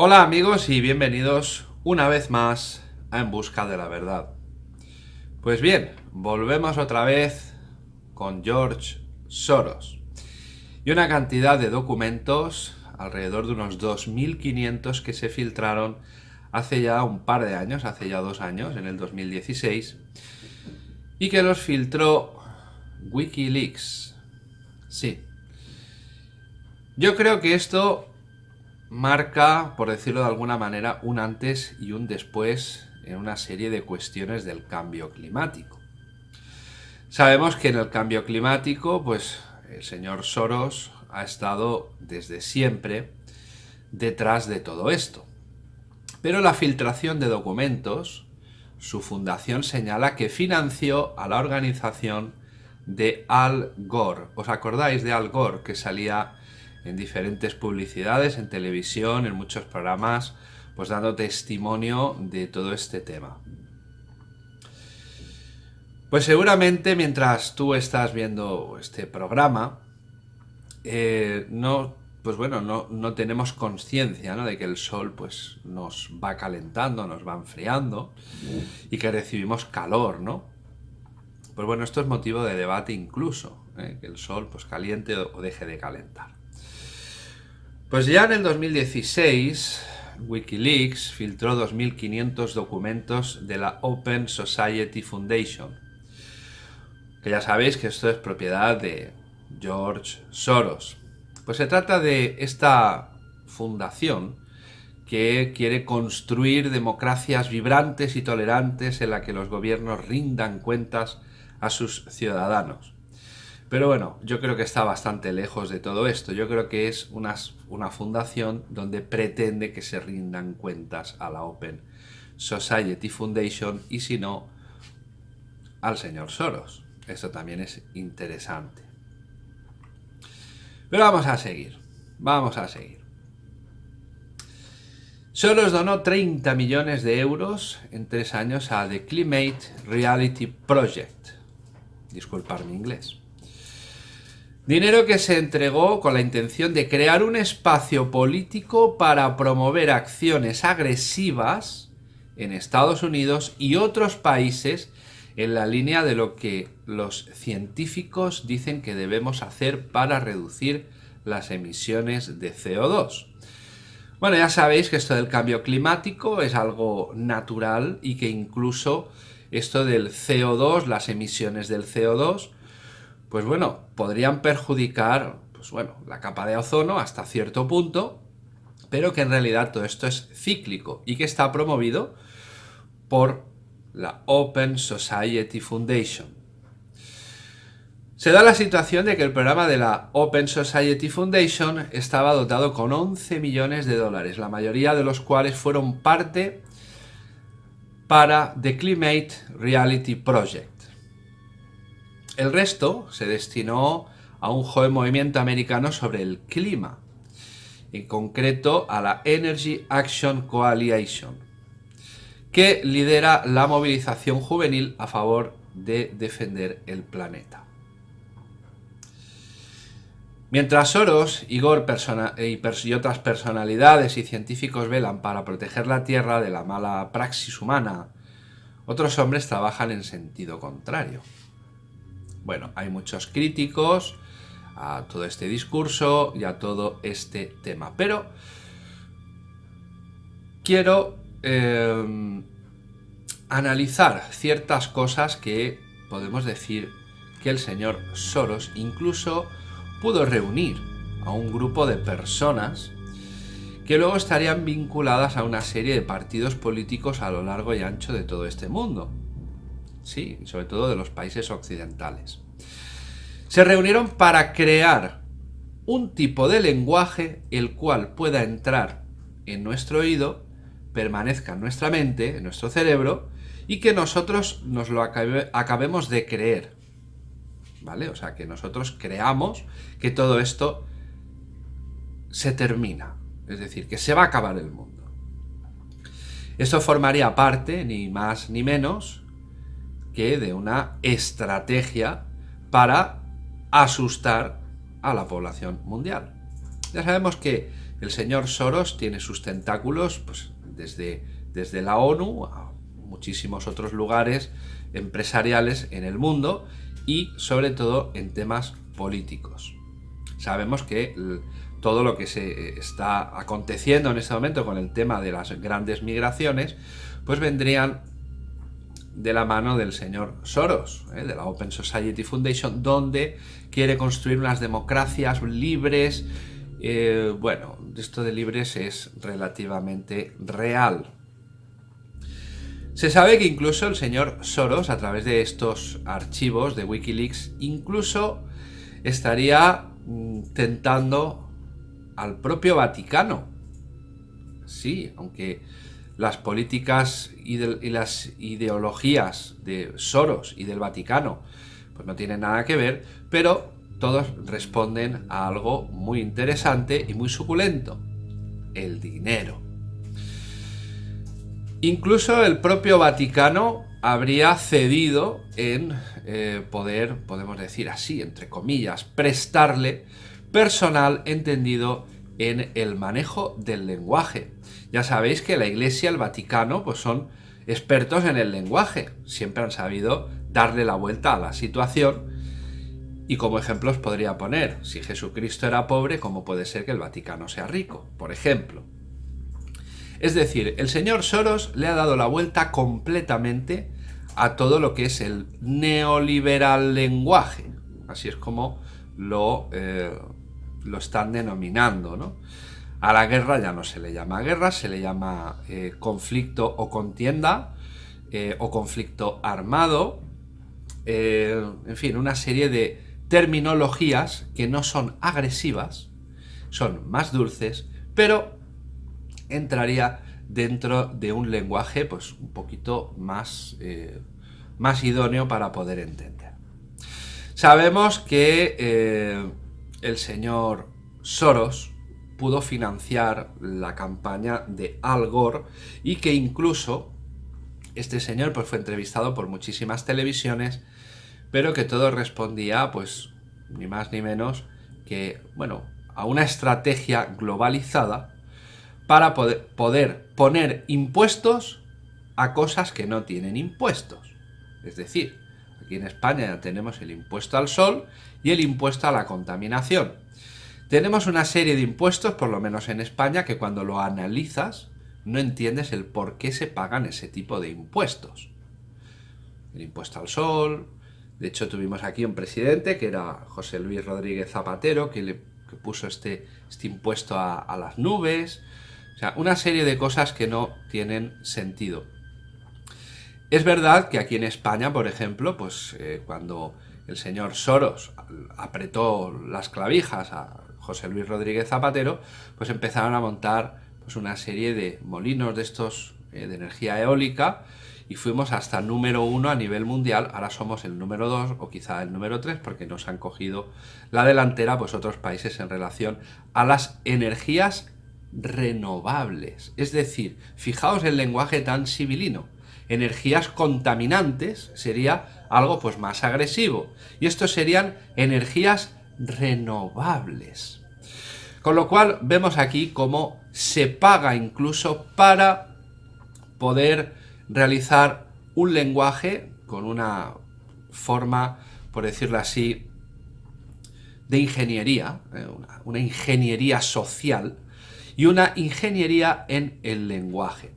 Hola amigos y bienvenidos una vez más a En Busca de la Verdad. Pues bien, volvemos otra vez con George Soros y una cantidad de documentos, alrededor de unos 2.500 que se filtraron hace ya un par de años, hace ya dos años, en el 2016, y que los filtró Wikileaks. Sí. Yo creo que esto marca, por decirlo de alguna manera, un antes y un después en una serie de cuestiones del cambio climático. Sabemos que en el cambio climático, pues el señor Soros ha estado desde siempre detrás de todo esto. Pero la filtración de documentos, su fundación señala que financió a la organización de Al Gore. ¿Os acordáis de Al Gore que salía en diferentes publicidades, en televisión, en muchos programas, pues dando testimonio de todo este tema? Pues seguramente mientras tú estás viendo este programa, eh, no, pues bueno, no, tenemos conciencia de que el sol pues, nos va calentando, nos va enfriando y que recibimos calor, ¿no? Pues bueno, esto es motivo de debate incluso, ¿eh? que el sol pues caliente o deje de calentar. Pues ya en el 2016, Wikileaks filtró 2.500 documentos de la Open Society Foundation, que ya sabéis que esto es propiedad de George Soros. Pues se trata de esta fundación que quiere construir democracias vibrantes y tolerantes en la que los gobiernos rindan cuentas a sus ciudadanos. Pero bueno, yo creo que está bastante lejos de todo esto. Yo creo que es una, fundación donde pretende que se rindan cuentas a la Open Society Foundation y si no, al señor Soros. Esto también es interesante. Pero vamos a seguir. Vamos a seguir. Soros donó 30 millones de euros en tres años a The Climate Reality Project. Disculpar mi inglés. Dinero que se entregó con la intención de crear un espacio político para promover acciones agresivas en Estados Unidos y otros países en la línea de lo que los científicos dicen que debemos hacer para reducir las emisiones de CO2. Bueno, ya sabéis que esto del cambio climático es algo natural y que incluso esto del CO2, las emisiones del CO2, pues bueno, podrían perjudicar pues bueno, la capa de ozono hasta cierto punto, pero que en realidad todo esto es cíclico y que está promovido por la Open Society Foundation. Se da la situación de que el programa de la Open Society Foundation estaba dotado con 11 millones de dólares, la mayoría de los cuales fueron parte para The Climate Reality Project. El resto se destinó a un joven movimiento americano sobre el clima, en concreto a la Energy Action Coalition, que lidera la movilización juvenil a favor de defender el planeta. Mientras Soros, Igor y otras personalidades y científicos velan para proteger la Tierra de la mala praxis humana, otros hombres trabajan en sentido contrario. Bueno, hay muchos críticos a todo este discurso y a todo este tema, pero quiero Em, analizar ciertas cosas que podemos decir que el señor Soros incluso pudo reunir a un grupo de personas que luego estarían vinculadas a una serie de partidos políticos a lo largo y ancho de todo este mundo. Sí, sobre todo de los países occidentales. Se reunieron para crear un tipo de lenguaje el cual pueda entrar en nuestro oído permanezca en nuestra mente, en nuestro cerebro, y que nosotros nos lo acabemos de creer. ¿Vale? O sea, que nosotros creamos que todo esto se termina. Es decir, que se va a acabar el mundo. Esto formaría parte, ni más ni menos, de una estrategia para asustar a la población mundial. Ya sabemos que el señor Soros tiene sus tentáculos pues, desde, desde la ONU a muchísimos otros lugares empresariales en el mundo y sobre todo en temas políticos. Sabemos que todo lo que se está aconteciendo en este momento con el tema de las grandes migraciones, pues vendrían de la mano del señor Soros, ¿eh? de la Open Society Foundation, donde quiere construir unas democracias libres. Eh, bueno, esto de libres es relativamente real. Se sabe que incluso el señor Soros, a través de estos archivos de Wikileaks, incluso estaría mm, tentando al propio Vaticano. Sí, aunque las políticas y, las ideologías de Soros y del Vaticano pues no tienen nada que ver, pero todos responden a algo muy interesante y muy suculento, el dinero. Incluso el propio Vaticano habría cedido en eh, poder, podemos decir así, entre comillas, prestarle personal entendido en el manejo del lenguaje. Ya sabéis que la Iglesia, el Vaticano, pues son expertos en el lenguaje. Siempre han sabido darle la vuelta a la situación. Y como ejemplos podría poner, si Jesucristo era pobre, ¿cómo puede ser que el Vaticano sea rico? Por ejemplo. Es decir, el señor Soros le ha dado la vuelta completamente a todo lo que es el neoliberal lenguaje. Así es como lo, eh, lo están denominando, ¿no? A la guerra ya no se le llama guerra, se le llama eh, conflicto o contienda eh, o conflicto armado. en fin, una serie de terminologías que no son agresivas, son más dulces, pero entraría dentro de un lenguaje pues un poquito más, eh, más idóneo para poder entender. Sabemos que eh, el señor Soros pudo financiar la campaña de Al Gore y que incluso este señor pues, fue entrevistado por muchísimas televisiones, pero que todo respondía pues ni más ni menos que bueno, a una estrategia globalizada para poder, poder poner impuestos a cosas que no tienen impuestos. Es decir, aquí en España tenemos el impuesto al sol y el impuesto a la contaminación. Tenemos una serie de impuestos, por lo menos en España, que cuando lo analizas no entiendes el por qué se pagan ese tipo de impuestos. El impuesto al sol, de hecho tuvimos aquí un presidente que era José Luis Rodríguez Zapatero, que, le, puso este, este impuesto a las nubes, o sea, una serie de cosas que no tienen sentido. Es verdad que aquí en España, por ejemplo, pues eh, cuando el señor Soros apretó las clavijas a José Luis Rodríguez Zapatero, pues empezaron a montar pues, una serie de molinos de estos eh, de energía eólica y fuimos hasta número uno a nivel mundial, ahora somos el número dos o quizá el número tres porque nos han cogido la delantera pues otros países en relación a las energías renovables. Es decir, fijaos el lenguaje tan civilino. Energías contaminantes sería algo pues más agresivo. Y estos serían energías renovables. Con lo cual vemos aquí cómo se paga incluso para poder realizar un lenguaje con una forma, por decirlo así, de ingeniería, eh, una ingeniería social, y una ingeniería en el lenguaje.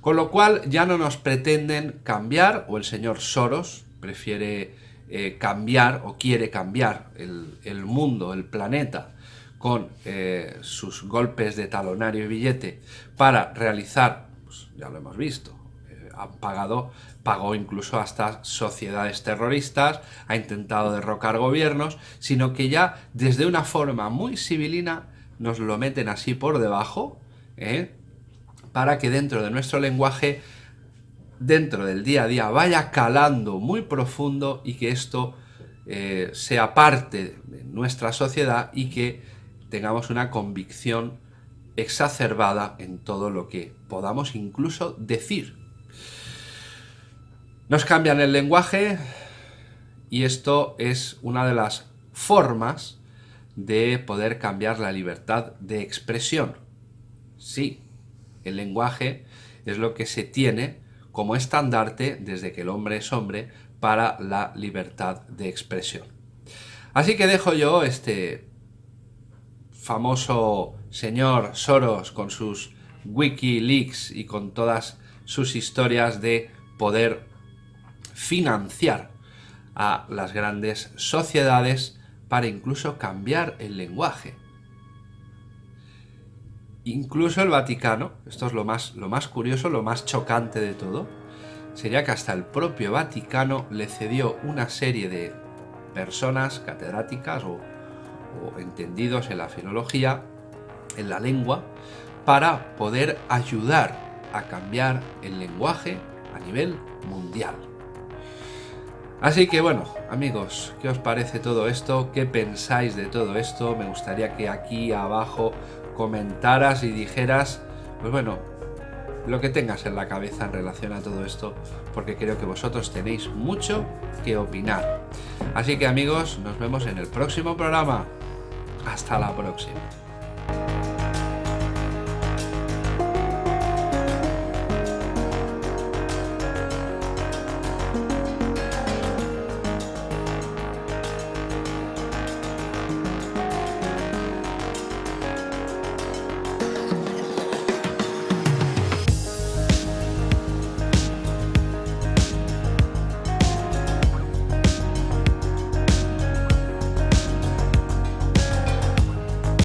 Con lo cual ya no nos pretenden cambiar, o el señor Soros prefiere eh, cambiar o quiere cambiar el, mundo, el planeta, con eh, sus golpes de talonario y billete para realizar, pues ya lo hemos visto, eh, han pagado, pagó incluso hasta sociedades terroristas, ha intentado derrocar gobiernos, sino que ya desde una forma muy civilina nos lo meten así por debajo, ¿eh? para que dentro de nuestro lenguaje, dentro del día a día, vaya calando muy profundo y que esto eh, sea parte de nuestra sociedad y que tengamos una convicción exacerbada en todo lo que podamos incluso decir. Nos cambian el lenguaje y esto es una de las formas de poder cambiar la libertad de expresión. Sí, el lenguaje es lo que se tiene como estandarte desde que el hombre es hombre para la libertad de expresión. Así que dejo yo este famoso señor Soros con sus Wikileaks y con todas sus historias de poder financiar a las grandes sociedades para incluso cambiar el lenguaje. Incluso el Vaticano, esto es lo más, lo más curioso, lo más chocante de todo, sería que hasta el propio Vaticano le cedió una serie de personas catedráticas o, o entendidos en la filología, en la lengua, para poder ayudar a cambiar el lenguaje a nivel mundial. Así que bueno, amigos, ¿qué os parece todo esto? ¿Qué pensáis de todo esto? Me gustaría que aquí abajo comentaras y dijeras, pues bueno, lo que tengas en la cabeza en relación a todo esto, porque creo que vosotros tenéis mucho que opinar. Así que amigos, nos vemos en el próximo programa. Hasta la próxima.